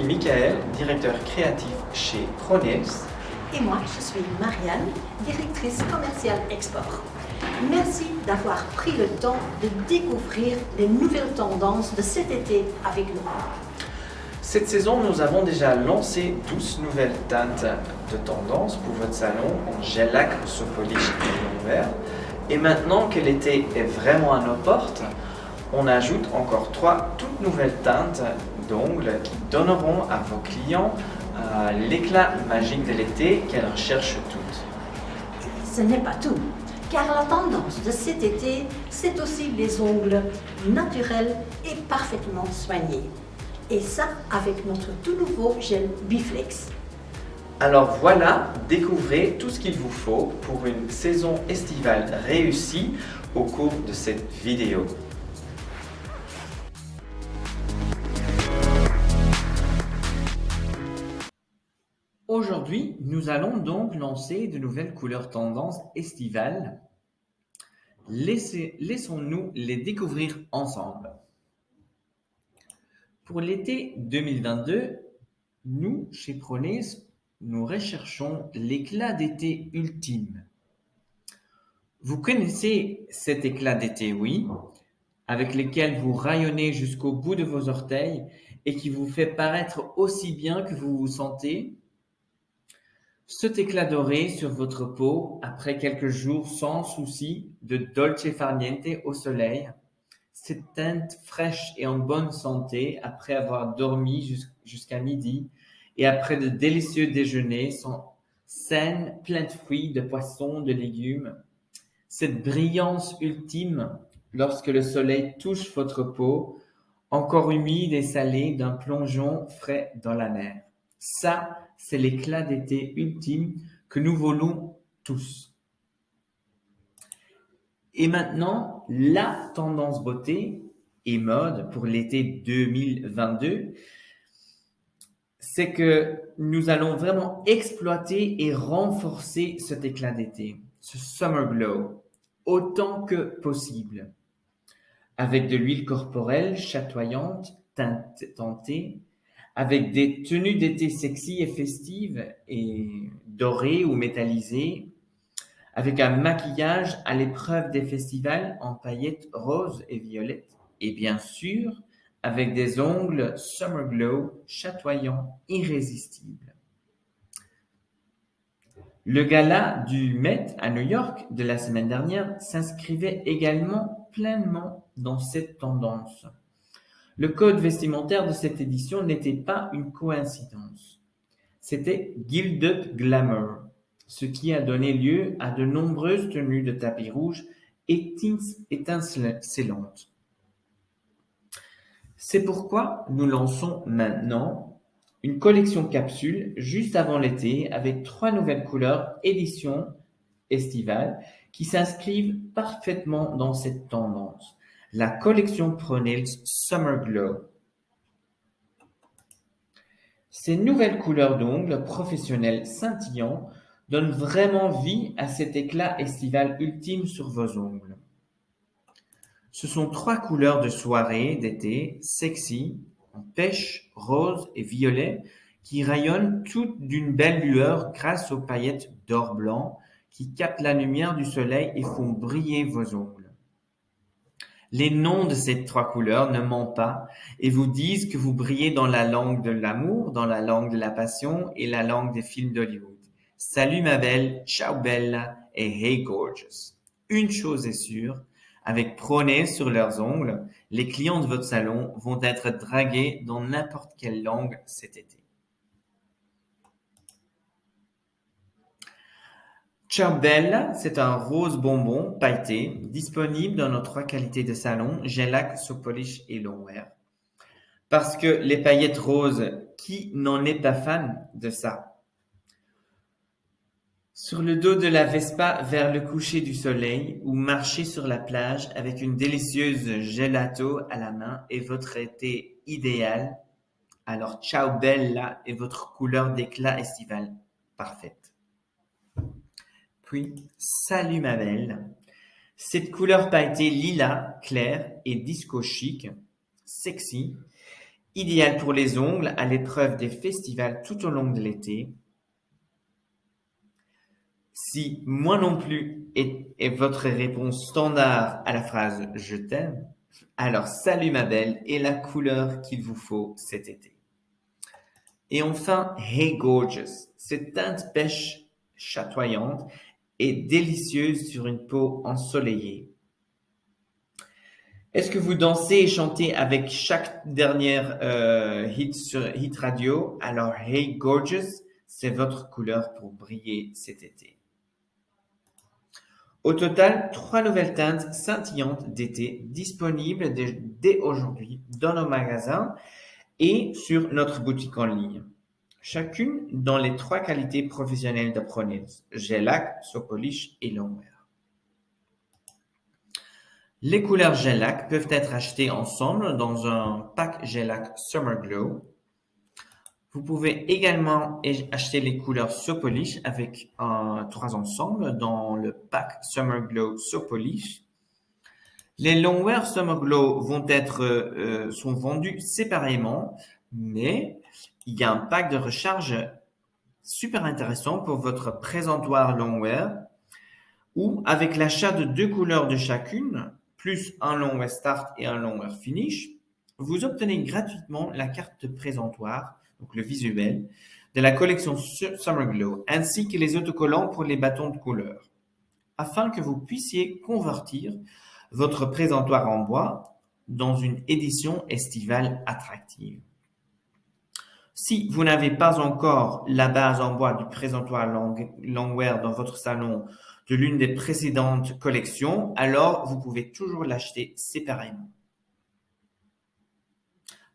suis Michael, directeur créatif chez Pronails. Et moi, je suis Marianne, directrice commerciale export. Merci d'avoir pris le temps de découvrir les nouvelles tendances de cet été avec nous. Cette saison, nous avons déjà lancé 12 nouvelles teintes de tendance pour votre salon en gel lac, polish et vert. Et maintenant que l'été est vraiment à nos portes, on ajoute encore trois toutes nouvelles teintes d'ongles qui donneront à vos clients euh, l'éclat magique de l'été qu'elles recherchent toutes. Ce n'est pas tout, car la tendance de cet été, c'est aussi les ongles naturels et parfaitement soignés. Et ça avec notre tout nouveau gel Biflex. Alors voilà, découvrez tout ce qu'il vous faut pour une saison estivale réussie au cours de cette vidéo. Aujourd'hui, nous allons donc lancer de nouvelles couleurs tendances estivales. Laissons-nous les découvrir ensemble. Pour l'été 2022, nous, chez Pronays, nous recherchons l'éclat d'été ultime. Vous connaissez cet éclat d'été, oui, avec lequel vous rayonnez jusqu'au bout de vos orteils et qui vous fait paraître aussi bien que vous vous sentez Cet éclat doré sur votre peau après quelques jours sans souci de dolce farniente au soleil, cette teinte fraîche et en bonne santé après avoir dormi jusqu'à midi et après de délicieux déjeuners sont saines, pleines de fruits, de poissons, de légumes. Cette brillance ultime lorsque le soleil touche votre peau, encore humide et salée d'un plongeon frais dans la mer. Ça, c'est l'éclat d'été ultime que nous voulons tous. Et maintenant, la tendance beauté et mode pour l'été 2022, c'est que nous allons vraiment exploiter et renforcer cet éclat d'été, ce summer glow, autant que possible, avec de l'huile corporelle chatoyante, teintée, avec des tenues d'été sexy et festives et dorées ou métallisées, avec un maquillage à l'épreuve des festivals en paillettes roses et violettes, et bien sûr, avec des ongles Summer Glow chatoyants, irrésistibles. Le gala du Met à New York de la semaine dernière s'inscrivait également pleinement dans cette tendance. Le code vestimentaire de cette édition n'était pas une coïncidence. C'était Gilded Glamour, ce qui a donné lieu à de nombreuses tenues de tapis rouge étincelantes. C'est pourquoi nous lançons maintenant une collection capsule juste avant l'été avec trois nouvelles couleurs édition estivale qui s'inscrivent parfaitement dans cette tendance. La collection Pronails Summer Glow. Ces nouvelles couleurs d'ongles professionnels scintillants donnent vraiment vie à cet éclat estival ultime sur vos ongles. Ce sont trois couleurs de soirée d'été sexy, en pêche, rose et violet, qui rayonnent toutes d'une belle lueur grâce aux paillettes d'or blanc qui captent la lumière du soleil et font briller vos ongles. Les noms de ces trois couleurs ne mentent pas et vous disent que vous brillez dans la langue de l'amour, dans la langue de la passion et la langue des films d'Hollywood. Salut ma belle, ciao bella et hey gorgeous. Une chose est sûre, avec Proné sur leurs ongles, les clients de votre salon vont être dragués dans n'importe quelle langue cet été. Bella, c'est un rose bonbon pailleté, disponible dans nos trois qualités de salon, Gelac, Sopolish et Longwear. Parce que les paillettes roses, qui n'en est pas fan de ça? Sur le dos de la Vespa vers le coucher du soleil ou marcher sur la plage avec une délicieuse gelato à la main est votre été idéal, alors ciao bella est votre couleur d'éclat estival parfaite. Salut ma belle. Cette couleur pailletée lila, claire et disco chic, sexy, Idéal pour les ongles à l'épreuve des festivals tout au long de l'été. Si moi non plus est, votre réponse standard à la phrase je t'aime, alors salut ma belle est la couleur qu'il vous faut cet été. Et enfin, Hey Gorgeous. Cette teinte pêche chatoyante et délicieuse sur une peau ensoleillée. Est-ce que vous dansez et chantez avec chaque dernière euh, hit sur Hit Radio? Alors, Hey Gorgeous, c'est votre couleur pour briller cet été. Au total, trois nouvelles teintes scintillantes d'été disponibles dès aujourd'hui dans nos magasins et sur notre boutique en ligne. Chacune dans les trois qualités professionnelles de Pronils, Gelac, Sopolish et Longwear. Les couleurs Gelac peuvent être achetées ensemble dans un pack Gelac Summer Glow vous pouvez également acheter les couleurs Sopolish avec trois ensembles dans le pack Summer Glow Sopolish. Les Longwear Summer Glow vont être, euh, sont vendus séparément, mais il y a un pack de recharge super intéressant pour votre présentoir Longwear où avec l'achat de deux couleurs de chacune, plus un Longwear Start et un Longwear Finish, vous obtenez gratuitement la carte de présentoir donc le visuel, de la collection Summer Glow, ainsi que les autocollants pour les bâtons de couleur, afin que vous puissiez convertir votre présentoir en bois dans une édition estivale attractive. Si vous n'avez pas encore la base en bois du présentoir Longwear dans votre salon de l'une des précédentes collections, alors vous pouvez toujours l'acheter séparément.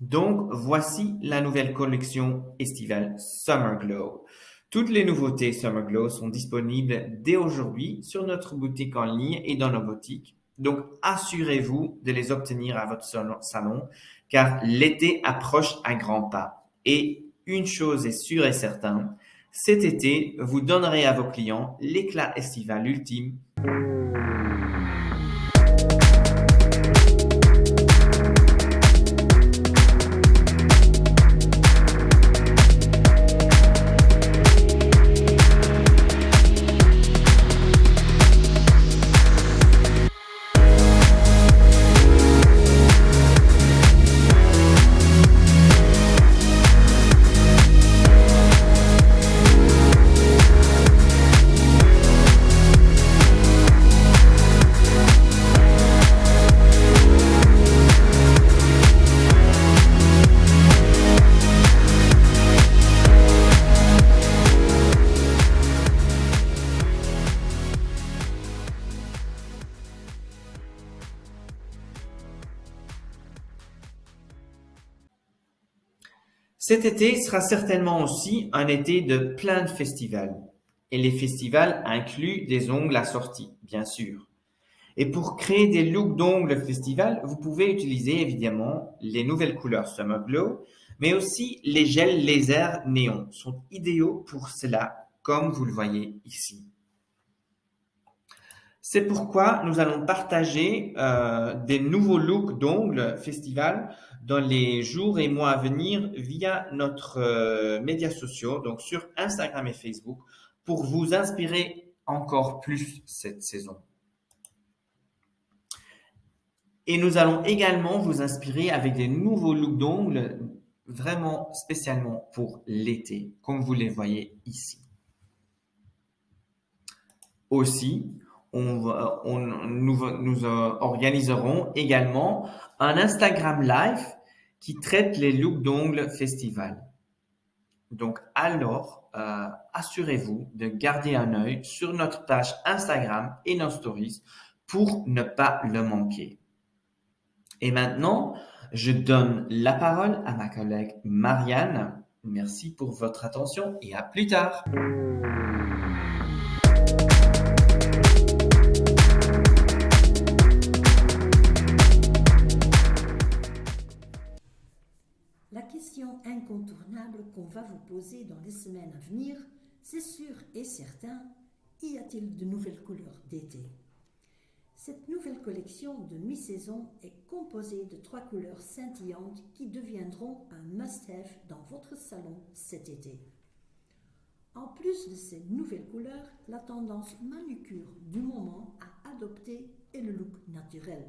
Donc, voici la nouvelle collection estivale Summer Glow. Toutes les nouveautés Summer Glow sont disponibles dès aujourd'hui sur notre boutique en ligne et dans nos boutiques. Donc, assurez-vous de les obtenir à votre salon car l'été approche à grands pas. Et une chose est sûre et certaine, cet été, vous donnerez à vos clients l'éclat estival ultime Cet été sera certainement aussi un été de plein de festivals. Et les festivals incluent des ongles assortis, bien sûr. Et pour créer des looks d'ongles festival, vous pouvez utiliser évidemment les nouvelles couleurs Summer Glow, mais aussi les gels laser néon sont idéaux pour cela, comme vous le voyez ici. C'est pourquoi nous allons partager euh, des nouveaux looks d'ongles festival dans les jours et mois à venir via notre euh, médias sociaux, donc sur Instagram et Facebook, pour vous inspirer encore plus cette saison. Et nous allons également vous inspirer avec des nouveaux looks d'ongles vraiment spécialement pour l'été, comme vous les voyez ici. Aussi, on, nous, organiserons également un Instagram Live qui traite les looks d'ongles festival. Donc alors, euh, assurez-vous de garder un œil sur notre page Instagram et nos stories pour ne pas le manquer. Et maintenant, je donne la parole à ma collègue Marianne. Merci pour votre attention et à plus tard. Qu'on va vous poser dans les semaines à venir, c'est sûr et certain, y a-t-il de nouvelles couleurs d'été? Cette nouvelle collection de mi-saison est composée de trois couleurs scintillantes qui deviendront un must-have dans votre salon cet été. En plus de ces nouvelles couleurs, la tendance manucure du moment à adopter est le look naturel.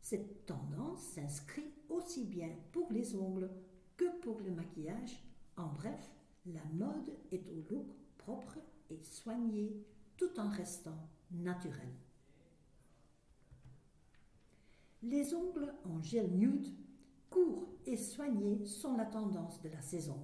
Cette tendance s'inscrit aussi bien pour les ongles que pour le maquillage. En bref, la mode est au look propre et soigné tout en restant naturel. Les ongles en gel nude, courts et soignés sont la tendance de la saison.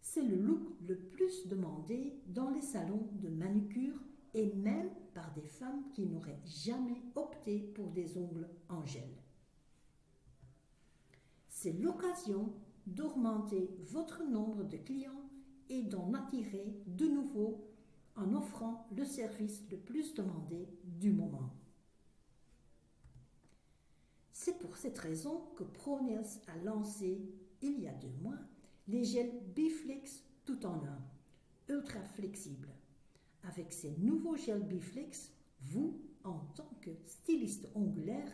C'est le look le plus demandé dans les salons de manucure et même par des femmes qui n'auraient jamais opté pour des ongles en gel. C'est l'occasion d'augmenter votre nombre de clients et d'en attirer de nouveau en offrant le service le plus demandé du moment. C'est pour cette raison que ProNails a lancé, il y a deux mois, les gels Biflex tout en un, ultra flexibles. Avec ces nouveaux gels Biflex, vous, en tant que styliste ongulaire,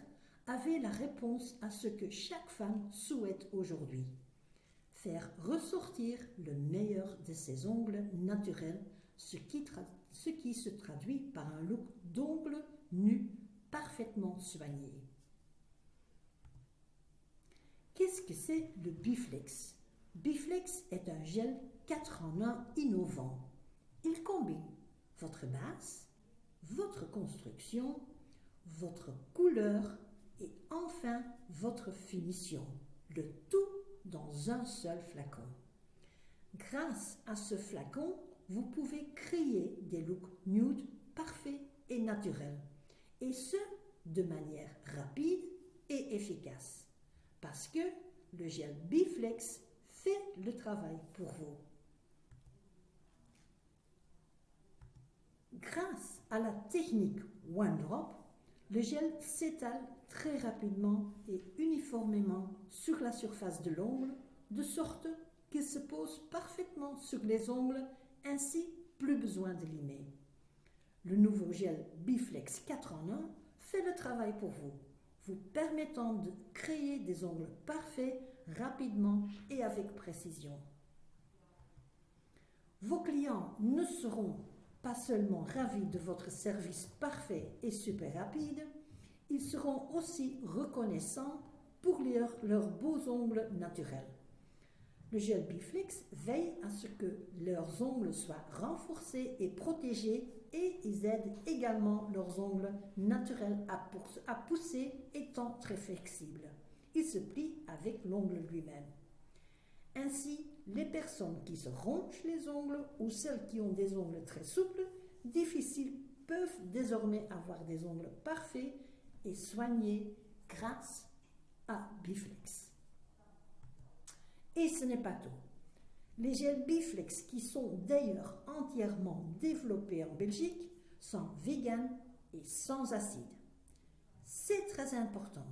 avez la réponse à ce que chaque femme souhaite aujourd'hui. Faire ressortir le meilleur de ses ongles naturels, ce qui, ce qui se traduit par un look d'ongles nus parfaitement soigné. Qu'est-ce que c'est le Biflex? Biflex est un gel 4 en 1 innovant. Il combine votre base, votre construction, votre couleur et enfin votre finition. Le tout dans un seul flacon. Grâce à ce flacon, vous pouvez créer des looks nude parfaits et naturels. Et ce, de manière rapide et efficace parce que le gel Biflex fait le travail pour vous. Grâce à la technique One Drop, le gel s'étale très rapidement et uniformément sur la surface de l'ongle, de sorte qu'il se pose parfaitement sur les ongles, ainsi plus besoin de limer. Le nouveau gel Biflex 4 en 1 fait le travail pour vous vous permettant de créer des ongles parfaits rapidement et avec précision. Vos clients ne seront pas seulement ravis de votre service parfait et super rapide, ils seront aussi reconnaissants pour leurs, beaux ongles naturels. Le gel Biflex veille à ce que leurs ongles soient renforcés et protégés et ils aident également leurs ongles naturels à, pousser étant très flexibles. Ils se plient avec l'ongle lui-même. Ainsi, les personnes qui se rongent les ongles ou celles qui ont des ongles très souples, difficiles, peuvent désormais avoir des ongles parfaits et soignés grâce à Biflex. Et ce n'est pas tout. Les gels Biflex, qui sont d'ailleurs entièrement développés en Belgique, sont vegan et sans acide. C'est très important.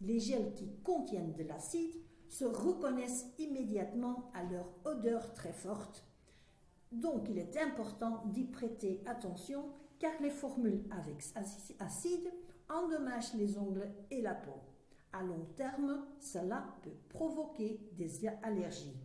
Les gels qui contiennent de l'acide se reconnaissent immédiatement à leur odeur très forte. Donc il est important d'y prêter attention car les formules avec acide endommagent les ongles et la peau. À long terme, cela peut provoquer des allergies.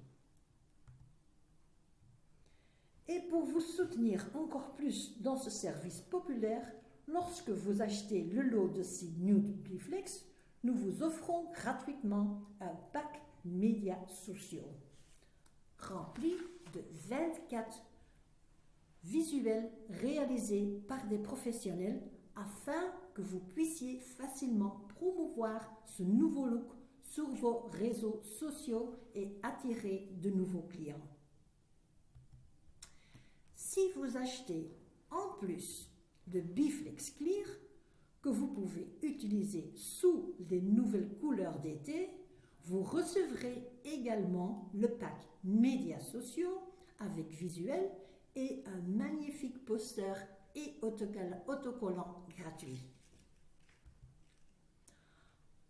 Et pour vous soutenir encore plus dans ce service populaire, lorsque vous achetez le lot de ces Nude Biflex, nous vous offrons gratuitement un pack médias sociaux rempli de 24 visuels réalisés par des professionnels afin que vous puissiez facilement promouvoir ce nouveau look sur vos réseaux sociaux et attirer de nouveaux clients. Si vous achetez en plus de Biflex Clear, que vous pouvez utiliser sous les nouvelles couleurs d'été, vous recevrez également le pack médias sociaux avec visuel et un magnifique poster et autocollant gratuit.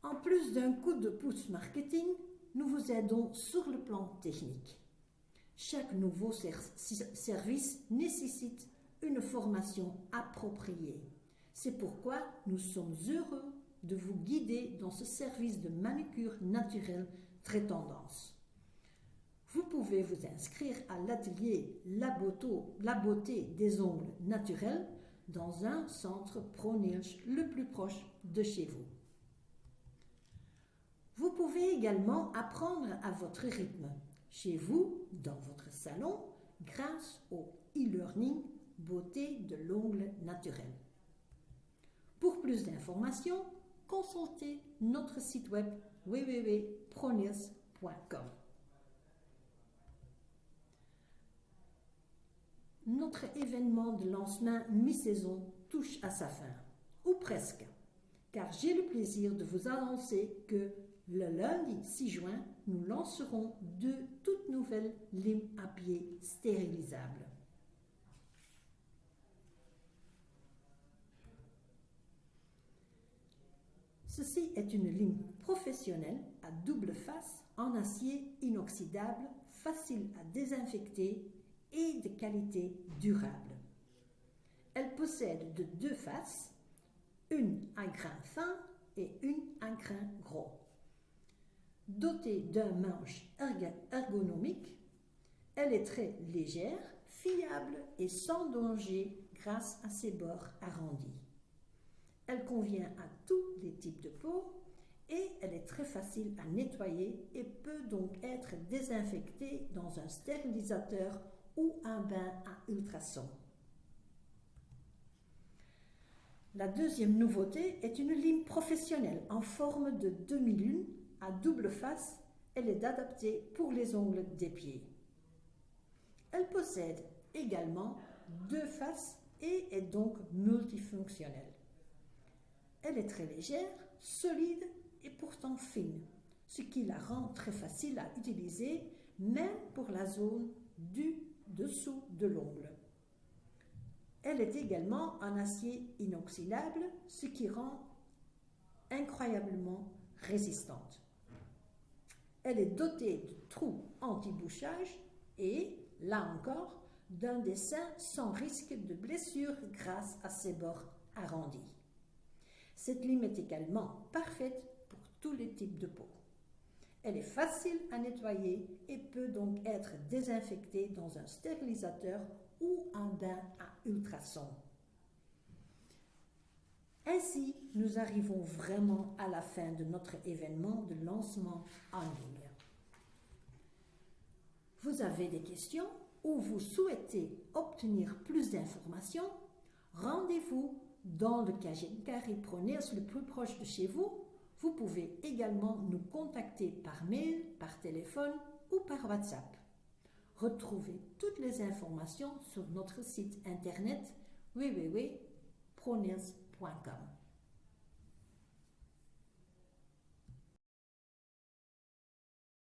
En plus d'un coup de pouce marketing, nous vous aidons sur le plan technique. Chaque nouveau service nécessite une formation appropriée. C'est pourquoi nous sommes heureux de vous guider dans ce service de manucure naturelle très tendance. Vous pouvez vous inscrire à l'atelier la, beauté des ongles naturels dans un centre ProNilch le plus proche de chez vous. Vous pouvez également apprendre à votre rythme, chez vous, dans votre salon, grâce au e-learning Beauté de l'ongle naturel. Pour plus d'informations, consultez notre site web www.pronils.com. Notre événement de lancement mi-saison touche à sa fin, ou presque, car j'ai le plaisir de vous annoncer que le lundi 6 juin, nous lancerons deux toutes nouvelles limes à pied stérilisables. Ceci est une lime professionnelle à double face en acier inoxydable, facile à désinfecter et de qualité durable. Elle possède de deux faces, une à grain fin et une à grain gros. Dotée d'un manche ergonomique, elle est très légère, fiable et sans danger grâce à ses bords arrondis. Elle convient à tous les types de peau et elle est très facile à nettoyer et peut donc être désinfectée dans un stérilisateur ou un bain à ultrasons. La deuxième nouveauté est une lime professionnelle en forme de demi-lune à double face. Elle est adaptée pour les ongles des pieds. Elle possède également deux faces et est donc multifonctionnelle. Elle est très légère, solide et pourtant fine, ce qui la rend très facile à utiliser même pour la zone du dessous de l'ongle. Elle est également en acier inoxydable, ce qui rend incroyablement résistante. Elle est dotée de trous anti-bouchage et, là encore, d'un dessin sans risque de blessure grâce à ses bords arrondis. Cette lime est également parfaite pour tous les types de peau. Elle est facile à nettoyer et peut donc être désinfectée dans un stérilisateur ou un bain à ultrasons. Ainsi, nous arrivons vraiment à la fin de notre événement de lancement en ligne. Vous avez des questions ou vous souhaitez obtenir plus d'informations Rendez-vous dans le Carré Proners le plus proche de chez vous. Vous pouvez également nous contacter par mail, par téléphone ou par WhatsApp. Retrouvez toutes les informations sur notre site internet www.proners.com.